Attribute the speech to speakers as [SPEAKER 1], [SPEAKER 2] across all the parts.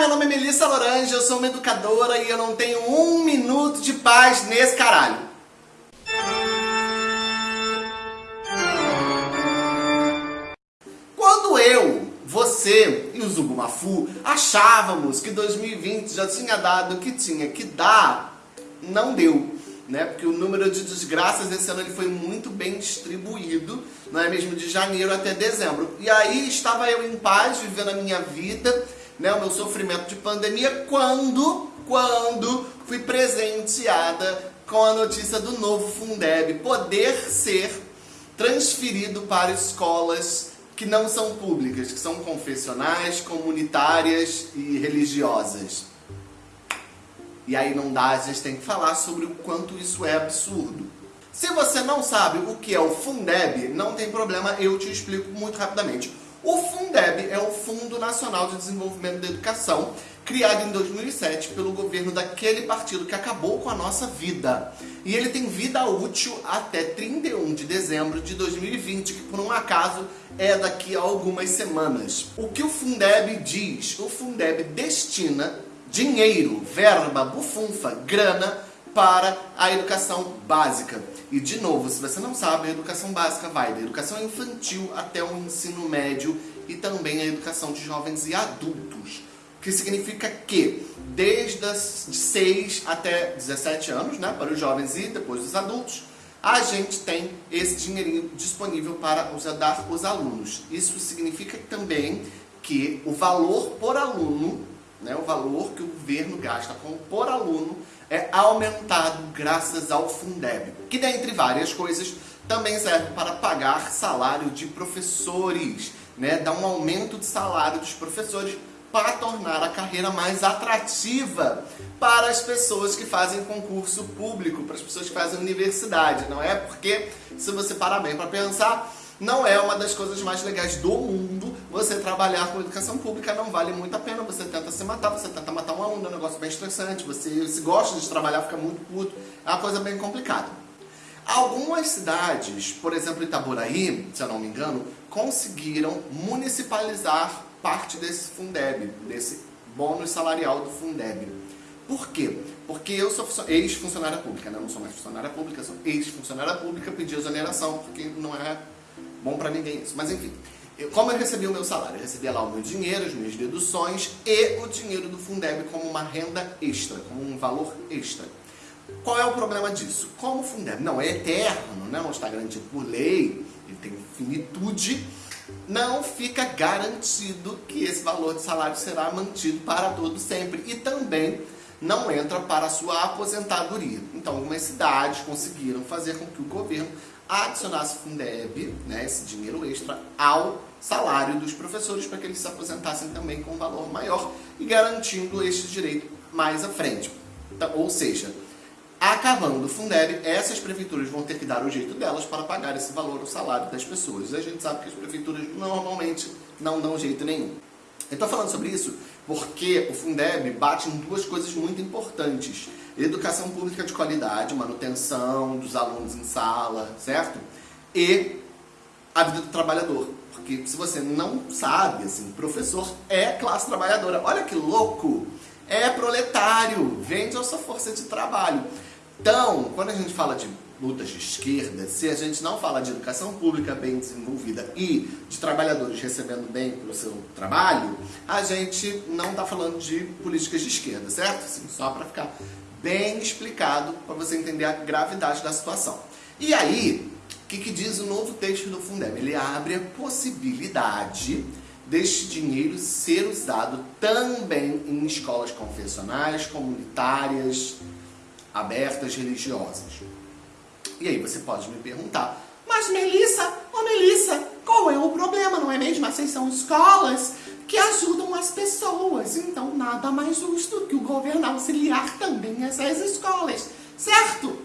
[SPEAKER 1] meu nome é Melissa Lorange, eu sou uma educadora e eu não tenho um minuto de paz nesse caralho. Quando eu, você e o Zubumafu achávamos que 2020 já tinha dado o que tinha que dar, não deu. Né? Porque o número de desgraças esse ano ele foi muito bem distribuído, não é mesmo? De janeiro até dezembro. E aí estava eu em paz, vivendo a minha vida, né, o meu sofrimento de pandemia quando, quando fui presenteada com a notícia do novo Fundeb poder ser transferido para escolas que não são públicas, que são confessionais, comunitárias e religiosas. E aí não dá, a gente tem que falar sobre o quanto isso é absurdo. Se você não sabe o que é o Fundeb, não tem problema, eu te explico muito rapidamente. O Fundeb é o Fundo Nacional de Desenvolvimento da Educação, criado em 2007 pelo governo daquele partido que acabou com a nossa vida. E ele tem vida útil até 31 de dezembro de 2020, que por um acaso é daqui a algumas semanas. O que o Fundeb diz? O Fundeb destina dinheiro, verba, bufunfa, grana para a educação básica. E de novo, se você não sabe, a educação básica vai da educação infantil até o ensino médio e também a educação de jovens e adultos. O que significa que desde as de 6 até 17 anos, né, para os jovens e depois os adultos, a gente tem esse dinheirinho disponível para dar os alunos. Isso significa também que o valor por aluno né, o valor que o governo gasta com, por aluno é aumentado graças ao Fundeb, que dentre várias coisas também serve para pagar salário de professores, né, dar um aumento de salário dos professores para tornar a carreira mais atrativa para as pessoas que fazem concurso público, para as pessoas que fazem universidade, não é? Porque, se você parar bem para pensar, não é uma das coisas mais legais do mundo você trabalhar com educação pública, não vale muito a pena, você tenta se matar, você tenta matar um aluno, é um negócio bem estressante, você se gosta de trabalhar, fica muito puto, é uma coisa bem complicada. Algumas cidades, por exemplo Itaboraí, se eu não me engano, conseguiram municipalizar parte desse Fundeb, desse bônus salarial do Fundeb. Por quê? Porque eu sou ex-funcionária pública, né? não sou mais funcionária pública, sou ex-funcionária pública, pedi exoneração, porque não é bom para ninguém isso. Mas enfim, eu, como eu recebi o meu salário? Eu recebia lá o meu dinheiro, as minhas deduções e o dinheiro do Fundeb como uma renda extra, como um valor extra. Qual é o problema disso? Como o Fundeb não é eterno, né? não está garantido por lei, ele tem finitude, não fica garantido que esse valor de salário será mantido para todo sempre. E também não entra para a sua aposentadoria. Então, algumas cidades conseguiram fazer com que o governo adicionasse Fundeb, né, esse dinheiro extra, ao salário dos professores para que eles se aposentassem também com um valor maior e garantindo este direito mais à frente. Então, ou seja, acabando o Fundeb, essas prefeituras vão ter que dar o jeito delas para pagar esse valor, o salário das pessoas. E a gente sabe que as prefeituras normalmente não dão jeito nenhum. Eu estou falando sobre isso porque o Fundeb bate em duas coisas muito importantes. Educação pública de qualidade, manutenção dos alunos em sala, certo? E a vida do trabalhador. Porque se você não sabe, assim, professor é classe trabalhadora. Olha que louco! É proletário, vende a sua força de trabalho. Então, quando a gente fala de lutas de esquerda, se a gente não fala de educação pública bem desenvolvida e de trabalhadores recebendo bem pelo seu trabalho, a gente não está falando de políticas de esquerda, certo? Assim, só para ficar bem explicado para você entender a gravidade da situação. E aí, o que, que diz o novo texto do Fundeb? Ele abre a possibilidade deste dinheiro ser usado também em escolas confessionais, comunitárias, abertas, religiosas. E aí você pode me perguntar, mas Melissa, ô oh Melissa, qual é o problema, não é mesmo? Essas são escolas que ajudam as pessoas, então nada mais justo que o governo auxiliar também essas escolas, certo?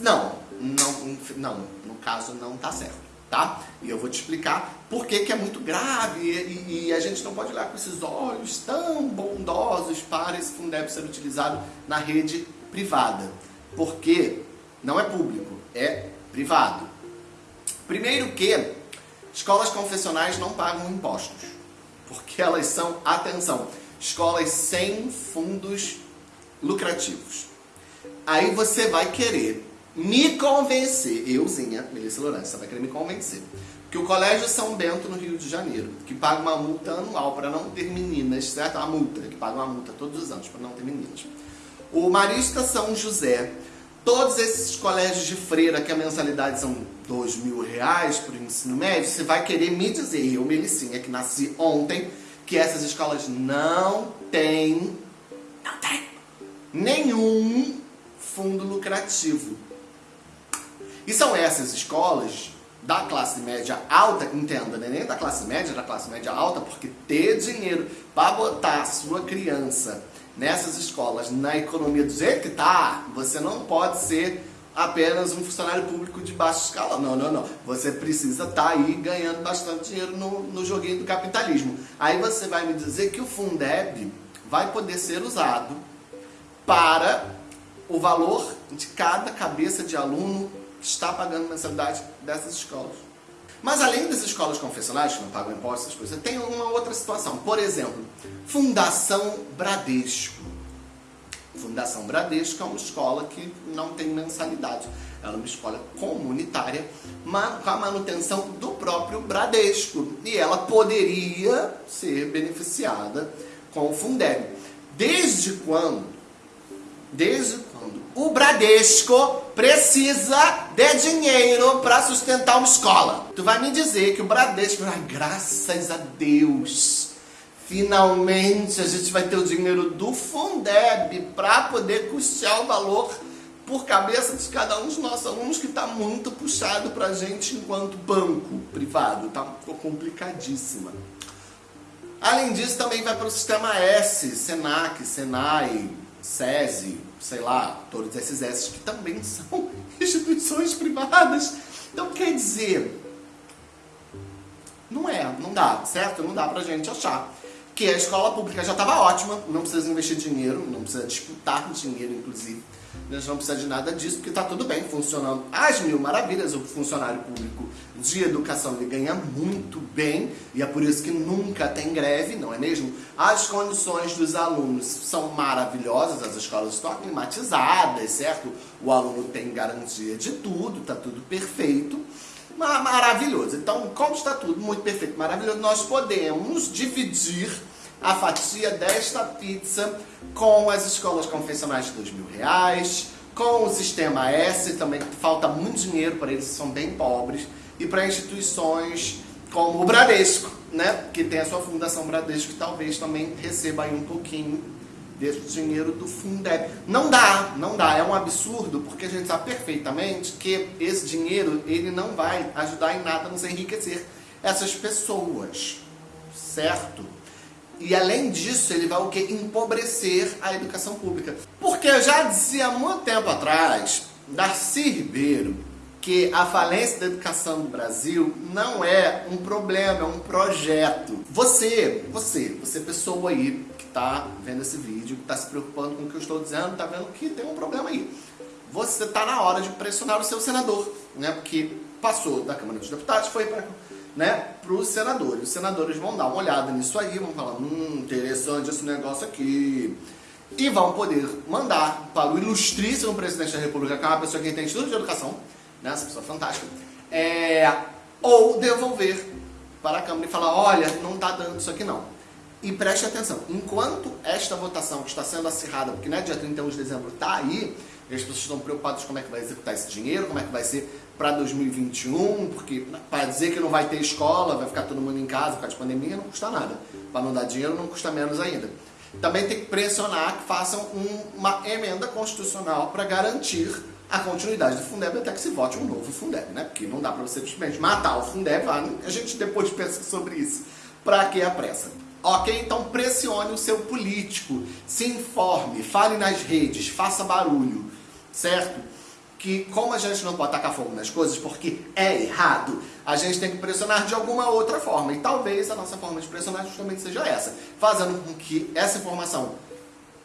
[SPEAKER 1] Não, não, não, no caso não tá certo, tá? E eu vou te explicar por que, que é muito grave e, e, a gente não pode olhar com esses olhos tão bondosos para esse Fundeb ser utilizado na rede privada. Porque não é público, é privado. Primeiro que escolas confessionais não pagam impostos, porque elas são, atenção, escolas sem fundos lucrativos. Aí você vai querer me convencer, euzinha, Melissa Lourenço, você vai querer me convencer, que o Colégio São Bento, no Rio de Janeiro, que paga uma multa anual para não ter meninas, certo? Uma multa, que paga uma multa todos os anos para não ter meninas. O Marista São José, todos esses colégios de freira que a mensalidade são dois mil reais para o ensino médio, você vai querer me dizer, eu, Melicinha, que nasci ontem, que essas escolas não têm, não tem nenhum fundo lucrativo. E são essas escolas da classe média alta, entenda, né? nem da classe média, da classe média alta, porque ter dinheiro para botar a sua criança nessas escolas, na economia do jeito que tá, você não pode ser apenas um funcionário público de baixa escala. Não, não, não. Você precisa estar tá aí ganhando bastante dinheiro no, no joguinho do capitalismo. Aí você vai me dizer que o Fundeb vai poder ser usado para o valor de cada cabeça de aluno que está pagando mensalidade dessas escolas. Mas além das escolas confessionais, que não pagam impostos, essas coisas, tem uma outra situação. Por exemplo, Fundação Bradesco. Fundação Bradesco é uma escola que não tem mensalidade. Ela é uma escola comunitária, mas com a manutenção do próprio Bradesco. E ela poderia ser beneficiada com o Fundeb. Desde quando? Desde quando o Bradesco precisa de dinheiro para sustentar uma escola. Tu vai me dizer que o Bradesco, ah, graças a Deus, finalmente a gente vai ter o dinheiro do Fundeb para poder custear o valor por cabeça de cada um dos nossos alunos que está muito puxado para a gente enquanto banco privado, tá ficou complicadíssima. Além disso, também vai para o sistema S, Senac, Senai, SESI, sei lá, todos esses S que também são instituições privadas. Então quer dizer, não é, não dá, certo? Não dá pra gente achar que a escola pública já estava ótima, não precisa investir dinheiro, não precisa disputar dinheiro, inclusive. Gente não precisa de nada disso, porque está tudo bem, funcionando às mil maravilhas. O funcionário público de educação ele ganha muito bem, e é por isso que nunca tem greve, não é mesmo? As condições dos alunos são maravilhosas, as escolas estão climatizadas, certo? O aluno tem garantia de tudo, está tudo perfeito maravilhoso. Então, como está tudo muito perfeito, maravilhoso, nós podemos dividir a fatia desta pizza com as escolas confessionais de dois mil reais, com o sistema S, também que falta muito dinheiro para eles, são bem pobres, e para instituições como o Bradesco, né, que tem a sua fundação Bradesco, que talvez também receba aí um pouquinho desse dinheiro do Fundeb. Não dá, não dá, é um absurdo, porque a gente sabe perfeitamente que esse dinheiro ele não vai ajudar em nada a nos enriquecer essas pessoas, certo? E além disso, ele vai o que? Empobrecer a educação pública. Porque eu já dizia há muito tempo atrás, Darcy Ribeiro, que a falência da educação no Brasil não é um problema, é um projeto. Você, você, você pessoa aí que está vendo esse vídeo, que está se preocupando com o que eu estou dizendo, está vendo que tem um problema aí. Você está na hora de pressionar o seu senador, né? Porque passou da Câmara dos Deputados, foi para né, os senadores. Os senadores vão dar uma olhada nisso aí, vão falar, hum, interessante esse negócio aqui. E vão poder mandar para o ilustríssimo presidente da República, que é uma pessoa que tem estudo de educação, né, essa pessoa fantástica, é, ou devolver para a Câmara e falar, olha, não está dando isso aqui não. E preste atenção, enquanto esta votação que está sendo acirrada, porque né, dia 31 de dezembro está aí, as pessoas estão preocupadas como é que vai executar esse dinheiro, como é que vai ser para 2021, porque para dizer que não vai ter escola, vai ficar todo mundo em casa por causa de pandemia, não custa nada. Para não dar dinheiro, não custa menos ainda. Também tem que pressionar que façam um, uma emenda constitucional para garantir a continuidade do Fundeb até que se vote um novo Fundeb, né? Porque não dá para você simplesmente matar o Fundeb, a gente depois pensa sobre isso. Para que a pressa? Ok? Então pressione o seu político, se informe, fale nas redes, faça barulho, certo? que como a gente não pode tacar fogo nas coisas porque é errado, a gente tem que pressionar de alguma outra forma. E talvez a nossa forma de pressionar justamente seja essa, fazendo com que essa informação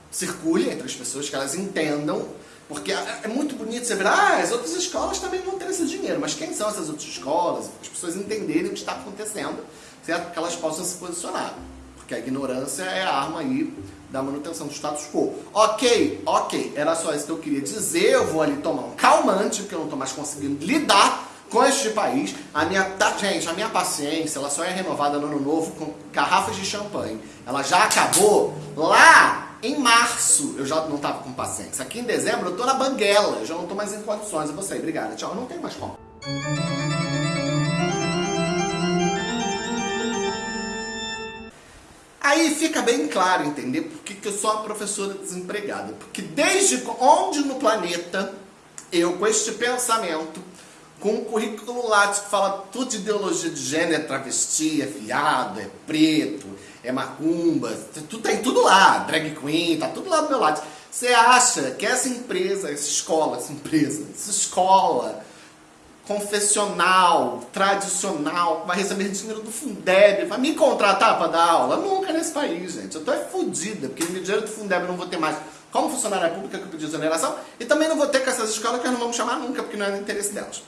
[SPEAKER 1] circule entre as pessoas, que elas entendam, porque é, é muito bonito você ver, ah, as outras escolas também vão ter esse dinheiro, mas quem são essas outras escolas? As pessoas entenderem o que está acontecendo, certo? Que elas possam se posicionar. porque a ignorância é a arma aí da manutenção do status quo. Ok, ok, era só isso que eu queria dizer, eu vou ali tomar um calmante, porque eu não estou mais conseguindo lidar com este país. A minha, tá, gente, a minha paciência, ela só é renovada no ano novo com garrafas de champanhe. Ela já acabou lá em março, eu já não estava com paciência. Aqui em dezembro eu estou na banguela, eu já não estou mais em condições. Eu vou sair, obrigada, tchau, eu não tenho mais como. Aí fica bem claro, entender por que, que eu sou uma professora desempregada. Porque desde onde no planeta eu, com este pensamento, com um currículo lático que fala tudo de ideologia de gênero, é travesti, é fiado, é preto, é macumba, tudo, tem tudo lá, drag queen, tá tudo lá do meu lado. Você acha que essa empresa, essa escola, essa empresa, essa escola confessional, tradicional, vai receber dinheiro do Fundeb, vai me contratar para dar aula? Nunca nesse país, gente. Eu tô é fodida, porque o dinheiro do Fundeb eu não vou ter mais como funcionária pública que eu pedi exoneração, e também não vou ter com essas escolas que eu não vamos chamar nunca, porque não é no interesse delas.